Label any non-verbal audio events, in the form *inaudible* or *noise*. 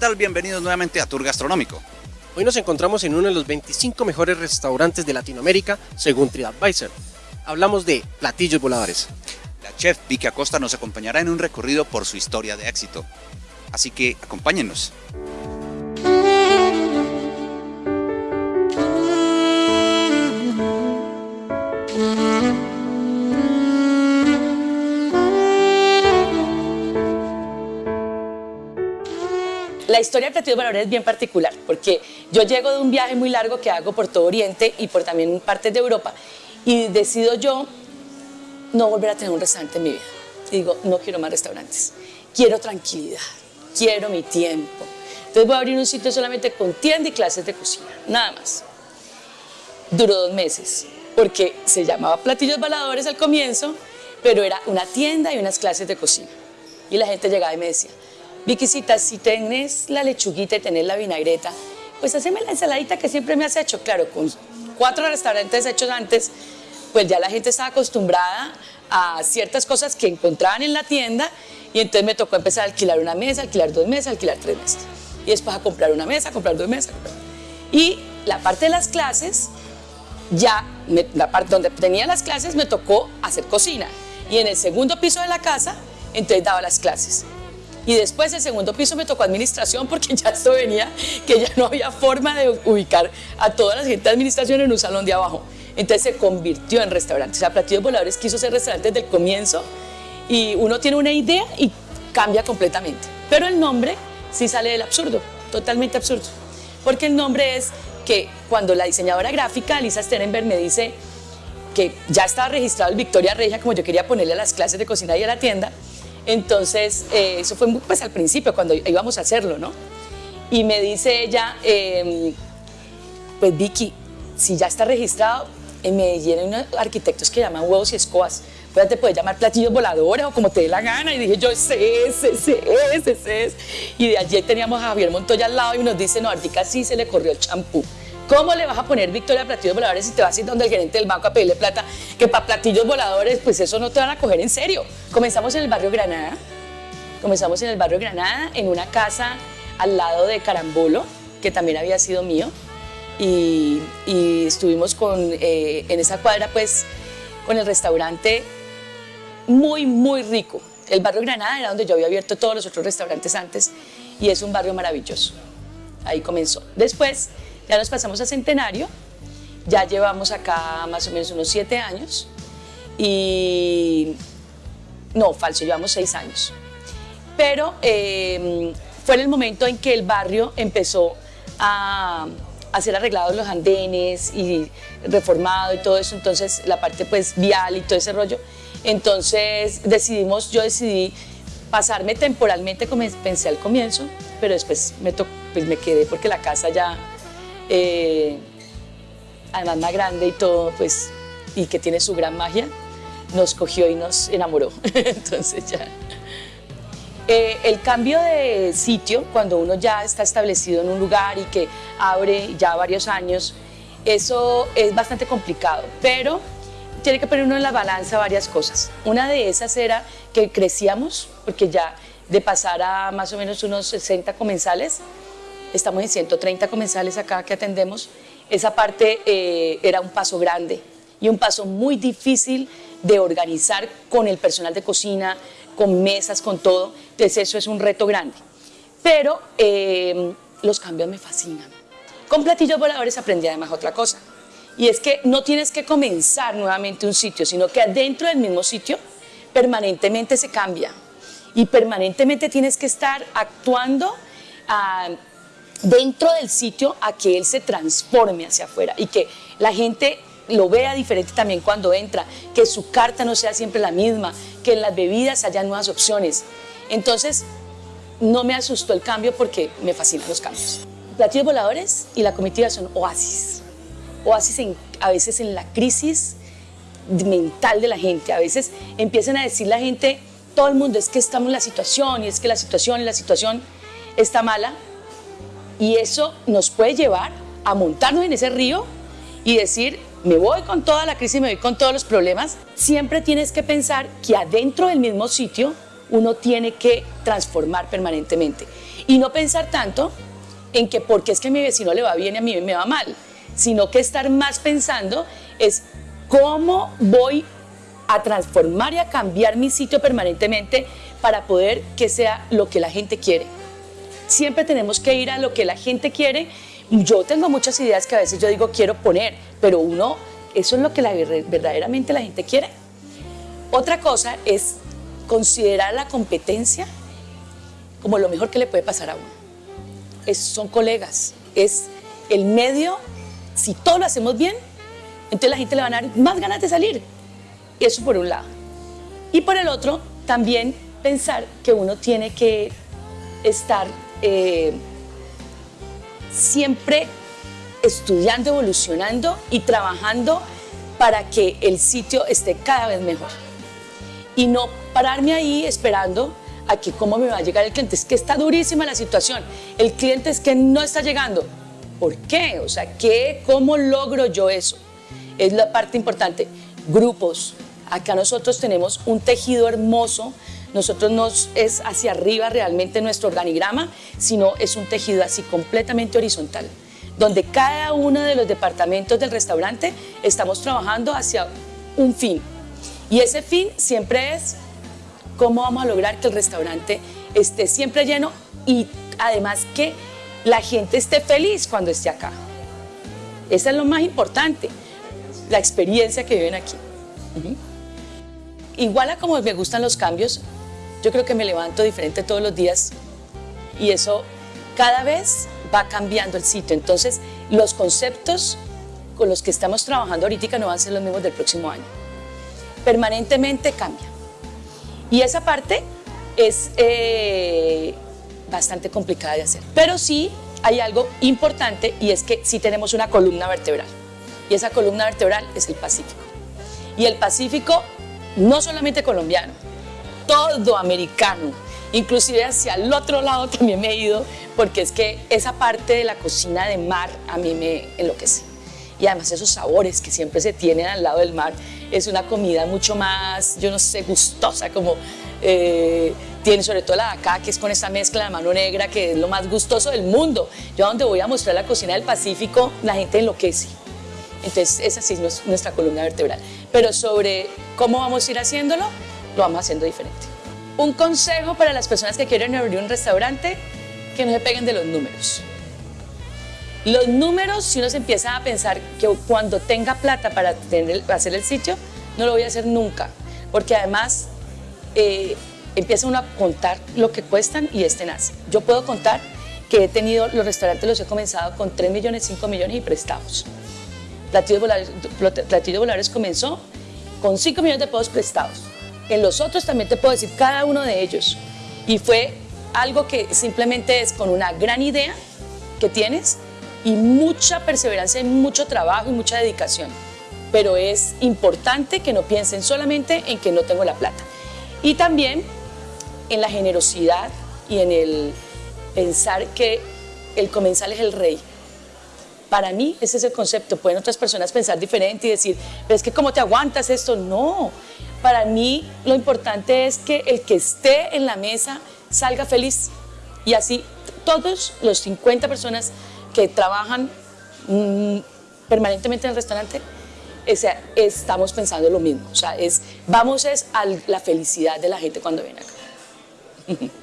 Hola, ¿qué tal? Bienvenidos nuevamente a Tour Gastronómico. Hoy nos encontramos en uno de los 25 mejores restaurantes de Latinoamérica según TripAdvisor. Hablamos de platillos voladores. La chef Vicky Acosta nos acompañará en un recorrido por su historia de éxito. Así que acompáñenos. La historia de Platillos Voladores es bien particular porque yo llego de un viaje muy largo que hago por todo Oriente y por también partes de Europa y decido yo no volver a tener un restaurante en mi vida. Y digo, no quiero más restaurantes, quiero tranquilidad, quiero mi tiempo. Entonces voy a abrir un sitio solamente con tienda y clases de cocina, nada más. Duró dos meses porque se llamaba Platillos Voladores al comienzo, pero era una tienda y unas clases de cocina. Y la gente llegaba y me decía, Viquisita, si tenés la lechuguita y tenés la vinagreta, pues haceme la ensaladita que siempre me has hecho. Claro, con cuatro restaurantes hechos antes, pues ya la gente estaba acostumbrada a ciertas cosas que encontraban en la tienda y entonces me tocó empezar a alquilar una mesa, alquilar dos mesas, alquilar tres mesas. Y después a comprar una mesa, comprar dos mesas. Y la parte de las clases, ya, la parte donde tenía las clases me tocó hacer cocina. Y en el segundo piso de la casa, entonces daba las clases. Y después el segundo piso me tocó administración porque ya esto venía, que ya no había forma de ubicar a toda la gente de administración en un salón de abajo. Entonces se convirtió en restaurante. O sea, Platillos Voladores quiso ser restaurante desde el comienzo y uno tiene una idea y cambia completamente. Pero el nombre sí sale del absurdo, totalmente absurdo. Porque el nombre es que cuando la diseñadora gráfica, Lisa Sterenberg, me dice que ya estaba registrado el Victoria Regia, como yo quería ponerle a las clases de cocina y a la tienda, entonces, eh, eso fue pues al principio, cuando íbamos a hacerlo, ¿no? Y me dice ella, em, pues Vicky, si ya está registrado, en Medellín hay unos arquitectos que llaman huevos y escobas, pues te puedes llamar platillos voladores o como te dé la gana. Y dije yo, ese es, ese es, ese es. Y de allí teníamos a Javier Montoya al lado y nos dice, no, ahorita sí se le corrió el champú. ¿Cómo le vas a poner Victoria a platillos voladores si te vas a ir donde el gerente del banco a pedirle plata? Que para platillos voladores, pues eso no te van a coger en serio. Comenzamos en el barrio Granada. Comenzamos en el barrio Granada, en una casa al lado de Carambolo, que también había sido mío. Y, estuvimos con, eh, en esa cuadra, pues, con el restaurante muy, muy rico. El barrio Granada era donde yo había abierto todos los otros restaurantes antes y es un barrio maravilloso. Ahí comenzó. Después ya nos pasamos a Centenario, ya llevamos acá más o menos unos siete años y... No, falso, llevamos seis años. Pero em, fue en el momento en que el barrio empezó a, a ser arreglados los andenes y reformado y todo eso, entonces la parte pues vial y todo ese rollo. Entonces decidimos, yo decidí pasarme temporalmente como pensé al comienzo, pero después me, pues me quedé porque la casa ya eh, además más grande y todo, pues, y que tiene su gran magia, nos cogió y nos enamoró. *laughs* Entonces ya... Eh, el cambio de sitio, cuando uno ya está establecido en un lugar y que abre ya varios años, eso es bastante complicado, pero tiene que poner uno en la balanza varias cosas. Una de esas era que crecíamos, porque ya de pasar a más o menos unos 60 comensales, estamos en 130 comensales acá que atendemos, esa parte eh, era un paso grande y un paso muy difícil de organizar con el personal de cocina, con mesas, con todo, entonces eso es un reto grande. Pero eh, los cambios me fascinan. Con platillos voladores aprendí además otra cosa, y es que no tienes que comenzar nuevamente un sitio, sino que adentro del mismo sitio permanentemente se cambia y permanentemente tienes que estar actuando a, dentro del sitio a que él se transforme hacia afuera y que la gente lo vea diferente también cuando entra, que su carta no sea siempre la misma, que en las bebidas haya nuevas opciones. Entonces, no me asustó el cambio porque me fascinan los cambios. Platillos voladores y la comitiva son oasis. Oasis en, a veces en la crisis mental de la gente. A veces empiezan a decir la gente, todo el mundo es que estamos en la situación y es que la situación y la situación está mala y eso nos puede llevar a montarnos en ese río y decir, me voy con toda la crisis, me voy con todos los problemas. Siempre tienes que pensar que adentro del mismo sitio uno tiene que transformar permanentemente. Y no pensar tanto en que porque es que a mi vecino le va bien y a mí me va mal, sino que estar más pensando es cómo voy a transformar y a cambiar mi sitio permanentemente para poder que sea lo que la gente quiere. Siempre tenemos que ir a lo que la gente quiere. Yo tengo muchas ideas que a veces yo digo quiero poner, pero uno, eso es lo que verdaderamente la gente quiere. Otra cosa es considerar la competencia como lo mejor que le puede pasar a uno. Es, son colegas, es el medio, si todo lo hacemos bien, entonces la gente le van a dar más ganas de salir. Eso por un lado. Y por el otro, también pensar que uno tiene que estar eh, siempre estudiando, evolucionando y trabajando para que el sitio esté cada vez mejor. Y no pararme ahí esperando a que cómo me va a llegar el cliente. Es que está durísima la situación. El cliente es que no está llegando. ¿Por qué? O sea, ¿qué, ¿cómo logro yo eso? Es la parte importante. Grupos, Acá nosotros tenemos un tejido hermoso, nosotros no es hacia arriba realmente nuestro organigrama, sino es un tejido así completamente horizontal, donde cada uno de los departamentos del restaurante estamos trabajando hacia un fin. Y ese fin siempre es cómo vamos a lograr que el restaurante esté siempre lleno y además que la gente esté feliz cuando esté acá. Eso es lo más importante, la experiencia que viven aquí. Igual a como me gustan los cambios, yo creo que me levanto diferente todos los días y eso cada vez va cambiando el sitio. Entonces, los conceptos con los que estamos trabajando ahorita no van a ser los mismos del próximo año. Permanentemente cambia. Y esa parte es eh, bastante complicada de hacer. Pero sí hay algo importante y es que sí tenemos una columna vertebral. Y esa columna vertebral es el Pacífico. Y el Pacífico no solamente colombiano, todo americano. Inclusive hacia el otro lado también me he ido porque es que esa parte de la cocina de mar a mí me enloquece. Y además esos sabores que siempre se tienen al lado del mar, es una comida mucho más, yo no sé, gustosa, como eh, tiene sobre todo la de acá, que es con esa mezcla de mano negra, que es lo más gustoso del mundo. Yo donde voy a mostrar la cocina del Pacífico, la gente enloquece. Entonces, esa sí es nuestra columna vertebral. Pero sobre cómo vamos a ir haciéndolo, lo vamos haciendo diferente. Un consejo para las personas que quieren abrir un restaurante, que no se peguen de los números. Los números, si uno se empieza a pensar que cuando tenga plata para hacer el sitio, no lo voy a hacer nunca, porque además eh, empieza uno a contar lo que cuestan y este nace. Yo puedo contar que he tenido, los restaurantes los he comenzado con 3 millones, 5 millones y prestados. Platillos Volares, comenzó con 5 millones de pesos prestados. En los otros también te puedo decir cada uno de ellos. Y fue algo que simplemente es con una gran idea que tienes y mucha perseverancia y mucho trabajo y mucha dedicación. Pero es importante que no piensen solamente en que no tengo la plata. Y también en la generosidad y en el pensar que el comensal es el rey para mí ese es el concepto. Pueden otras personas pensar diferente y decir, pero es que ¿cómo te aguantas esto? No, para mí lo importante es que el que esté en la mesa salga feliz. Y así todos los 50 personas que trabajan mm, permanentemente en el restaurante, estamos pensando lo mismo. O sea, es, vamos es a la felicidad de la gente cuando viene acá. *laughs*